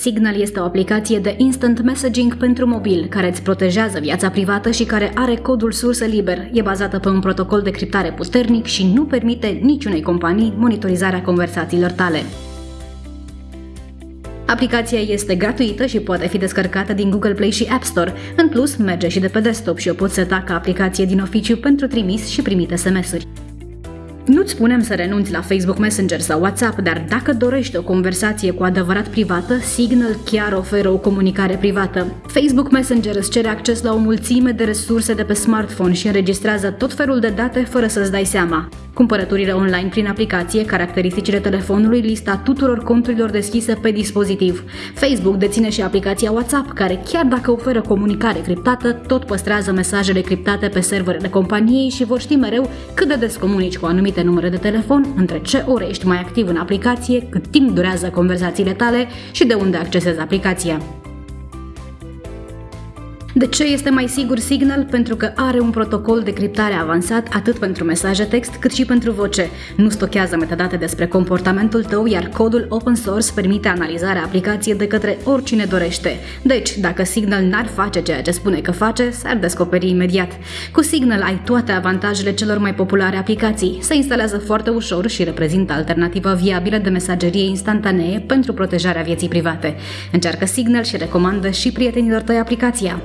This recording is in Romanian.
Signal este o aplicație de instant messaging pentru mobil care îți protejează viața privată și care are codul sursă liber. E bazată pe un protocol de criptare puternic și nu permite niciunei companii monitorizarea conversațiilor tale. Aplicația este gratuită și poate fi descărcată din Google Play și App Store. În plus, merge și de pe desktop și o poți seta ca aplicație din oficiu pentru trimis și primit SMS-uri. Nu-ți spunem să renunți la Facebook Messenger sau WhatsApp, dar dacă dorești o conversație cu adevărat privată, Signal chiar oferă o comunicare privată. Facebook Messenger îți cere acces la o mulțime de resurse de pe smartphone și înregistrează tot felul de date fără să-ți dai seama. Cumpărăturile online prin aplicație, caracteristicile telefonului, lista tuturor conturilor deschise pe dispozitiv. Facebook deține și aplicația WhatsApp, care chiar dacă oferă comunicare criptată, tot păstrează mesajele criptate pe serverele companiei și vor ști mereu cât de des comunici cu anumite numere de telefon, între ce ore ești mai activ în aplicație, cât timp durează conversațiile tale și de unde accesezi aplicația. De ce este mai sigur Signal? Pentru că are un protocol de criptare avansat atât pentru mesaje text cât și pentru voce. Nu stochează metadate despre comportamentul tău, iar codul open source permite analizarea aplicației de către oricine dorește. Deci, dacă Signal n-ar face ceea ce spune că face, s-ar descoperi imediat. Cu Signal ai toate avantajele celor mai populare aplicații. Se instalează foarte ușor și reprezintă alternativa viabilă de mesagerie instantanee pentru protejarea vieții private. Încearcă Signal și recomandă și prietenilor tăi aplicația.